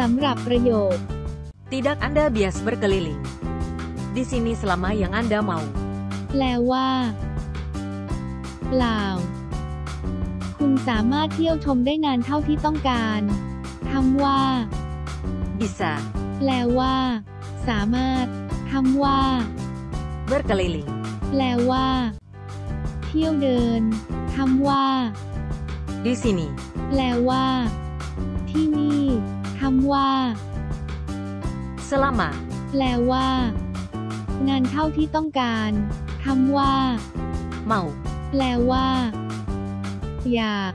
สำหรับประโยค Tidak Anda bias berkeliling. Di sini selama yang Anda mau. แปลว่าเปล่า คุณสามารถเที่ยวชมได้นานเท่าที่ต้องการคำว่า Bisa แปลว่า สามารถคำว่า berkeliling. แปลว่า เที่ยวเดินคำว่า Di sini แปลว่าที่นี่ คำว่า selama แปลว่านานเท่าที่ต้องการคำว่า mau แปลว่า อยาก